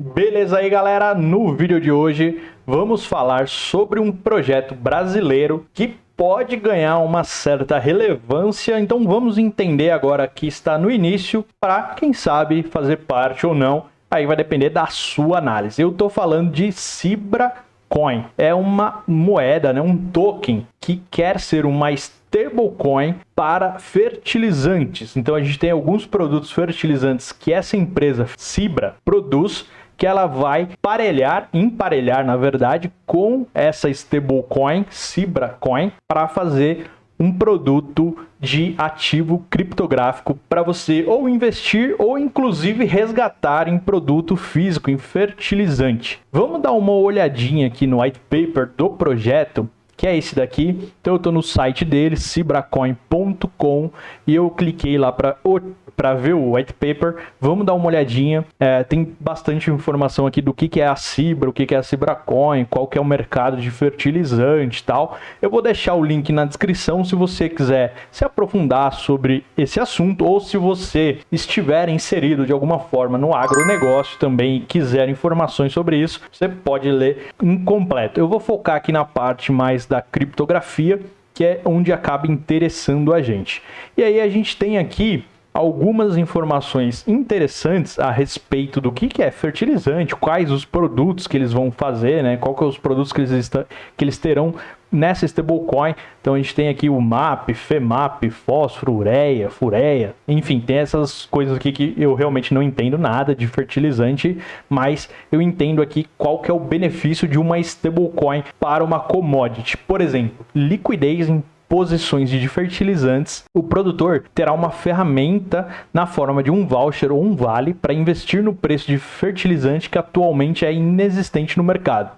Beleza aí galera, no vídeo de hoje vamos falar sobre um projeto brasileiro que pode ganhar uma certa relevância, então vamos entender agora que está no início para quem sabe fazer parte ou não, aí vai depender da sua análise. Eu estou falando de Cibra Coin, é uma moeda, né, um token que quer ser uma stablecoin para fertilizantes. Então a gente tem alguns produtos fertilizantes que essa empresa Cibra produz que ela vai parelhar, emparelhar na verdade, com essa stablecoin, Cibra Coin, para fazer um produto de ativo criptográfico para você ou investir ou inclusive resgatar em produto físico, em fertilizante. Vamos dar uma olhadinha aqui no white paper do projeto que é esse daqui. Então eu estou no site dele, cibracoin.com, e eu cliquei lá para ver o white paper, vamos dar uma olhadinha. É, tem bastante informação aqui do que, que é a Cibra, o que, que é a Cibracoin, qual que é o mercado de fertilizante e tal. Eu vou deixar o link na descrição se você quiser se aprofundar sobre esse assunto ou se você estiver inserido de alguma forma no agronegócio também e quiser informações sobre isso, você pode ler incompleto. Eu vou focar aqui na parte mais da criptografia, que é onde acaba interessando a gente. E aí a gente tem aqui algumas informações interessantes a respeito do que, que é fertilizante, quais os produtos que eles vão fazer, né? Qual que é os produtos que eles, que eles terão nessa stablecoin. Então a gente tem aqui o MAP, FEMAP, fósforo, ureia, fureia, enfim, tem essas coisas aqui que eu realmente não entendo nada de fertilizante, mas eu entendo aqui qual que é o benefício de uma stablecoin para uma commodity. Por exemplo, liquidez em posições de fertilizantes, o produtor terá uma ferramenta na forma de um voucher ou um vale para investir no preço de fertilizante que atualmente é inexistente no mercado.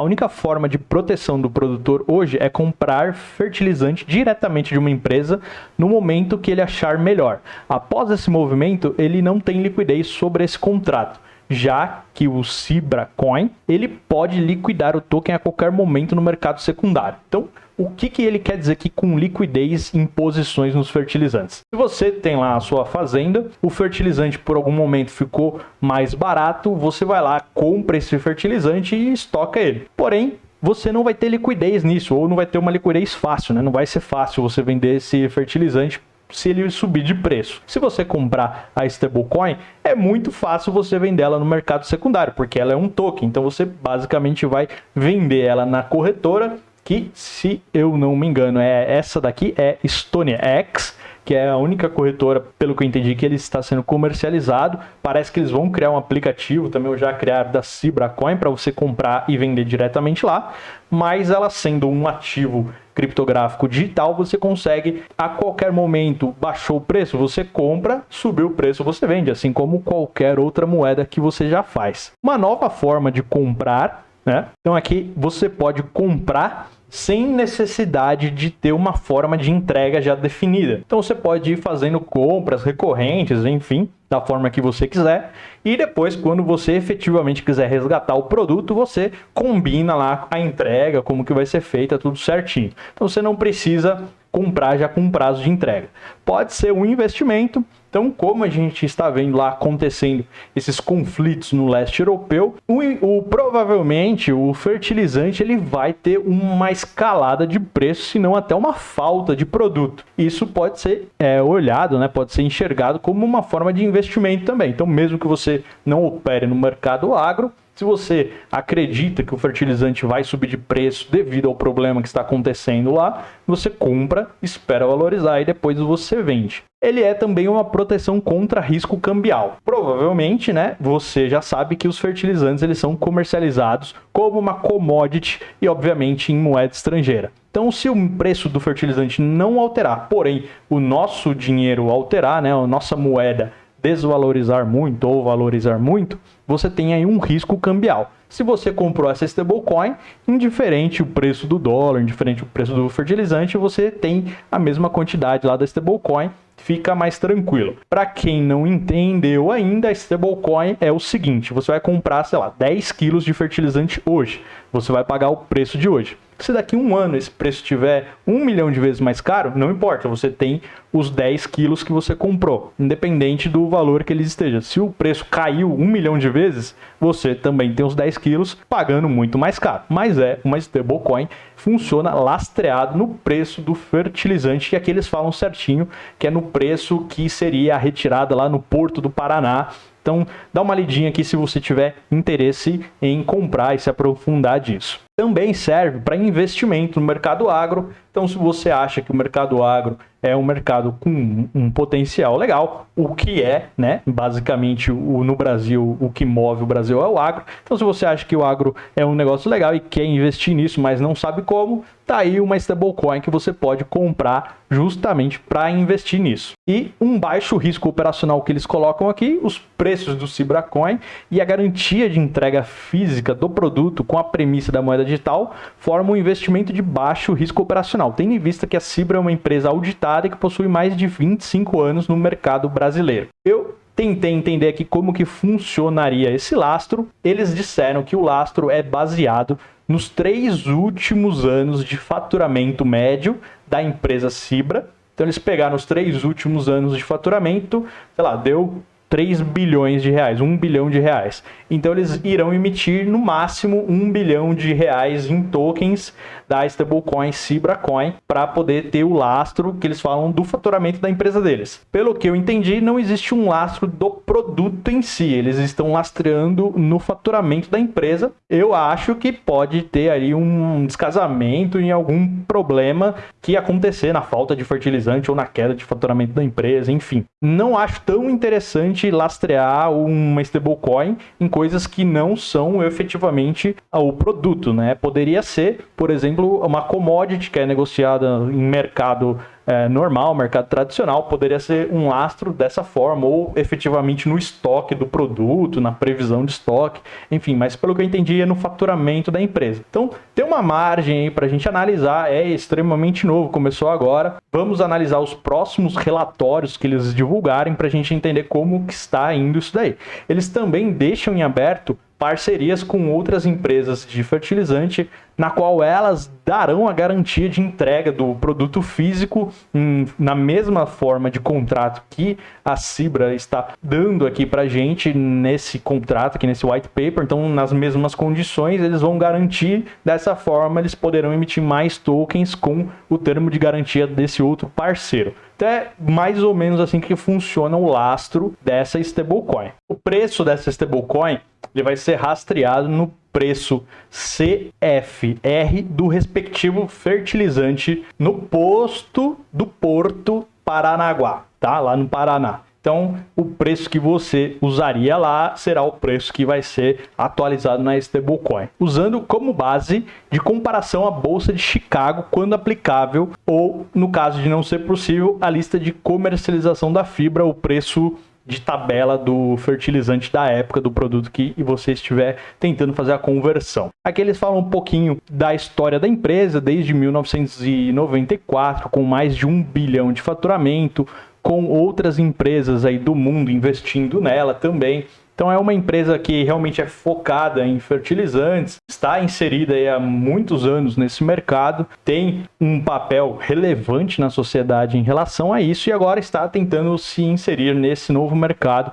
A única forma de proteção do produtor hoje é comprar fertilizante diretamente de uma empresa no momento que ele achar melhor. Após esse movimento, ele não tem liquidez sobre esse contrato já que o Cibra Coin ele pode liquidar o token a qualquer momento no mercado secundário. Então, o que, que ele quer dizer aqui com liquidez em posições nos fertilizantes? Se você tem lá a sua fazenda, o fertilizante por algum momento ficou mais barato, você vai lá, compra esse fertilizante e estoca ele. Porém, você não vai ter liquidez nisso, ou não vai ter uma liquidez fácil, né? Não vai ser fácil você vender esse fertilizante se ele subir de preço. Se você comprar a stablecoin, é muito fácil você vender ela no mercado secundário, porque ela é um token. Então você basicamente vai vender ela na corretora que, se eu não me engano, é essa daqui, é Stone X, que é a única corretora, pelo que eu entendi, que ele está sendo comercializado. Parece que eles vão criar um aplicativo, também já criaram da Cibracoin, para você comprar e vender diretamente lá. Mas ela sendo um ativo criptográfico digital, você consegue a qualquer momento, baixou o preço, você compra, subiu o preço, você vende, assim como qualquer outra moeda que você já faz. Uma nova forma de comprar, né? Então aqui você pode comprar sem necessidade de ter uma forma de entrega já definida. Então você pode ir fazendo compras recorrentes, enfim, da forma que você quiser, e depois, quando você efetivamente quiser resgatar o produto, você combina lá a entrega, como que vai ser feita, tudo certinho. Então você não precisa comprar já com prazo de entrega. Pode ser um investimento, então, como a gente está vendo lá acontecendo esses conflitos no leste europeu, o, o, provavelmente o fertilizante ele vai ter uma escalada de preço, se não até uma falta de produto. Isso pode ser é, olhado, né, pode ser enxergado como uma forma de investimento também. Então, mesmo que você não opere no mercado agro, se você acredita que o fertilizante vai subir de preço devido ao problema que está acontecendo lá, você compra, espera valorizar e depois você vende. Ele é também uma proteção contra risco cambial. Provavelmente, né, você já sabe que os fertilizantes eles são comercializados como uma commodity e obviamente em moeda estrangeira. Então, se o preço do fertilizante não alterar, porém o nosso dinheiro alterar, né, a nossa moeda desvalorizar muito ou valorizar muito, você tem aí um risco cambial. Se você comprou essa stablecoin, indiferente o preço do dólar, indiferente o preço do fertilizante, você tem a mesma quantidade lá da stablecoin, fica mais tranquilo. Para quem não entendeu ainda, a stablecoin é o seguinte, você vai comprar, sei lá, 10 quilos de fertilizante hoje, você vai pagar o preço de hoje. Se daqui a um ano esse preço estiver um milhão de vezes mais caro, não importa, você tem os 10 quilos que você comprou, independente do valor que eles estejam. Se o preço caiu um milhão de vezes, você também tem os 10 quilos pagando muito mais caro. Mas é uma stablecoin, funciona lastreado no preço do fertilizante, que aqui eles falam certinho, que é no preço que seria a retirada lá no Porto do Paraná então, dá uma lidinha aqui se você tiver interesse em comprar e se aprofundar disso. Também serve para investimento no mercado agro. Então, se você acha que o mercado agro é um mercado com um potencial legal, o que é, né? Basicamente, o, no Brasil, o que move o Brasil é o agro. Então, se você acha que o agro é um negócio legal e quer investir nisso, mas não sabe como, tá aí uma stablecoin que você pode comprar justamente para investir nisso. E um baixo risco operacional que eles colocam aqui, os preços do Cibracoin e a garantia de entrega física do produto com a premissa da moeda digital formam um investimento de baixo risco operacional, tendo em vista que a Cibra é uma empresa auditada que possui mais de 25 anos no mercado brasileiro. Eu tentei entender aqui como que funcionaria esse lastro. Eles disseram que o lastro é baseado nos três últimos anos de faturamento médio da empresa Cibra. Então eles pegaram os três últimos anos de faturamento, sei lá, deu 3 bilhões de reais, 1 bilhão de reais. Então eles irão emitir no máximo 1 bilhão de reais em tokens da stablecoin Cibracoin para poder ter o lastro que eles falam do faturamento da empresa deles. Pelo que eu entendi, não existe um lastro do produto em si, eles estão lastreando no faturamento da empresa. Eu acho que pode ter aí um descasamento em algum problema que acontecer na falta de fertilizante ou na queda de faturamento da empresa, enfim. Não acho tão interessante lastrear uma stablecoin em coisas que não são efetivamente o produto, né? Poderia ser, por exemplo, uma commodity que é negociada em mercado é, normal, mercado tradicional, poderia ser um lastro dessa forma, ou efetivamente no estoque do produto, na previsão de estoque, enfim, mas pelo que eu entendi é no faturamento da empresa. Então, tem uma margem aí para a gente analisar, é extremamente novo, começou agora. Vamos analisar os próximos relatórios que eles divulgarem para a gente entender como que está indo isso daí. Eles também deixam em aberto parcerias com outras empresas de fertilizante, na qual elas darão a garantia de entrega do produto físico em, na mesma forma de contrato que a Cibra está dando aqui para gente nesse contrato, aqui nesse white paper. Então, nas mesmas condições, eles vão garantir dessa forma, eles poderão emitir mais tokens com o termo de garantia desse outro parceiro. Então é mais ou menos assim que funciona o lastro dessa stablecoin. O preço dessa stablecoin ele vai ser rastreado no preço CFR do respectivo fertilizante no posto do Porto Paranaguá, tá? Lá no Paraná. Então, o preço que você usaria lá será o preço que vai ser atualizado na stablecoin, usando como base de comparação a bolsa de Chicago quando aplicável ou, no caso de não ser possível, a lista de comercialização da fibra, o preço de tabela do fertilizante da época do produto que você estiver tentando fazer a conversão. Aqui eles falam um pouquinho da história da empresa desde 1994, com mais de um bilhão de faturamento, com outras empresas aí do mundo investindo nela também. Então é uma empresa que realmente é focada em fertilizantes, está inserida há muitos anos nesse mercado, tem um papel relevante na sociedade em relação a isso e agora está tentando se inserir nesse novo mercado,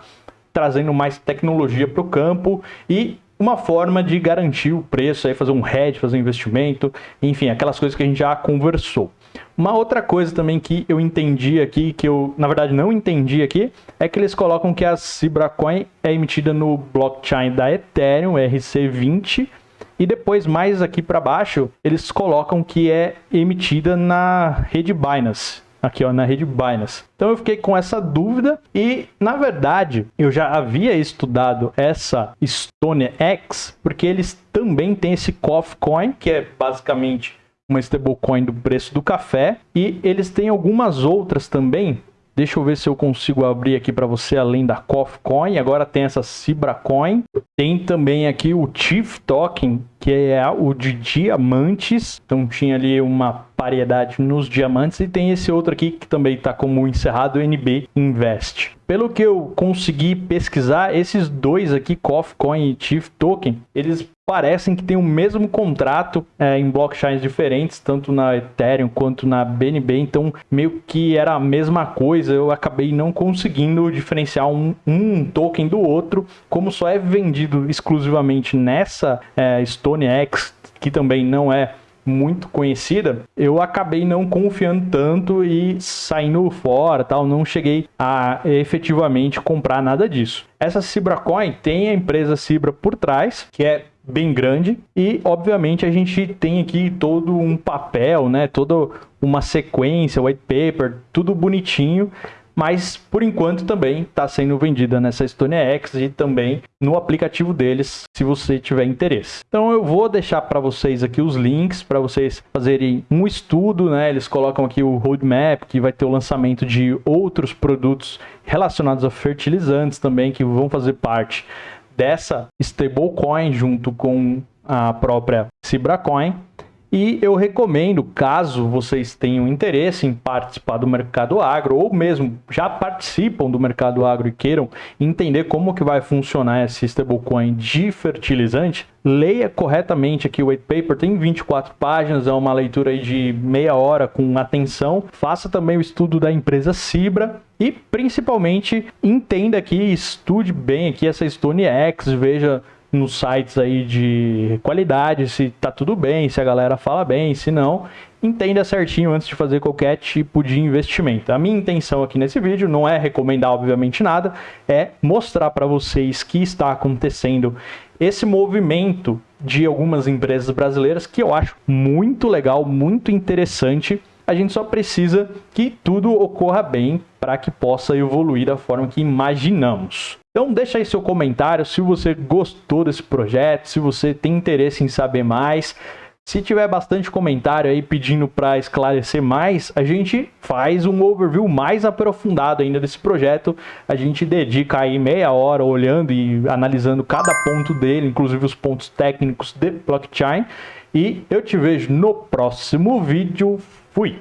trazendo mais tecnologia para o campo e uma forma de garantir o preço, aí fazer um hedge, fazer um investimento, enfim, aquelas coisas que a gente já conversou. Uma outra coisa também que eu entendi aqui, que eu na verdade não entendi aqui, é que eles colocam que a Cibracoin é emitida no blockchain da Ethereum, RC20, e depois mais aqui para baixo, eles colocam que é emitida na rede Binance, aqui ó, na rede Binance. Então eu fiquei com essa dúvida e, na verdade, eu já havia estudado essa Stone X, porque eles também têm esse Coffee Coin, que é basicamente uma stablecoin do preço do café. E eles têm algumas outras também. Deixa eu ver se eu consigo abrir aqui para você, além da Coffee Coin. Agora tem essa Cibra Coin. Tem também aqui o Chief Token, que é o de diamantes. Então tinha ali uma variedade nos diamantes e tem esse outro aqui que também está como encerrado, NB Invest. Pelo que eu consegui pesquisar, esses dois aqui, Coffee Coin e Chief Token, eles parecem que têm o mesmo contrato é, em blockchains diferentes, tanto na Ethereum quanto na BNB, então meio que era a mesma coisa, eu acabei não conseguindo diferenciar um, um token do outro, como só é vendido exclusivamente nessa é, StoneX, que também não é muito conhecida, eu acabei não confiando tanto e saindo fora, tal, não cheguei a efetivamente comprar nada disso. Essa Cibra Coin tem a empresa Cibra por trás, que é bem grande e obviamente a gente tem aqui todo um papel, né, toda uma sequência, white paper, tudo bonitinho mas por enquanto também está sendo vendida nessa StoneX e também no aplicativo deles, se você tiver interesse. Então eu vou deixar para vocês aqui os links para vocês fazerem um estudo, né? Eles colocam aqui o roadmap que vai ter o lançamento de outros produtos relacionados a fertilizantes também que vão fazer parte dessa stablecoin junto com a própria Cibracoin e eu recomendo, caso vocês tenham interesse em participar do mercado agro, ou mesmo já participam do mercado agro e queiram entender como que vai funcionar esse stablecoin de fertilizante, leia corretamente aqui o white paper, tem 24 páginas, é uma leitura de meia hora com atenção. Faça também o estudo da empresa Cibra e principalmente entenda aqui, estude bem aqui essa Stone X, veja nos sites aí de qualidade, se tá tudo bem, se a galera fala bem, se não, entenda certinho antes de fazer qualquer tipo de investimento. A minha intenção aqui nesse vídeo não é recomendar obviamente nada, é mostrar para vocês que está acontecendo esse movimento de algumas empresas brasileiras que eu acho muito legal, muito interessante. A gente só precisa que tudo ocorra bem para que possa evoluir da forma que imaginamos. Então deixa aí seu comentário se você gostou desse projeto, se você tem interesse em saber mais. Se tiver bastante comentário aí pedindo para esclarecer mais, a gente faz um overview mais aprofundado ainda desse projeto. A gente dedica aí meia hora olhando e analisando cada ponto dele, inclusive os pontos técnicos de blockchain. E eu te vejo no próximo vídeo. Fui!